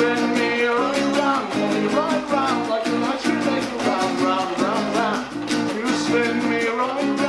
You spin me around.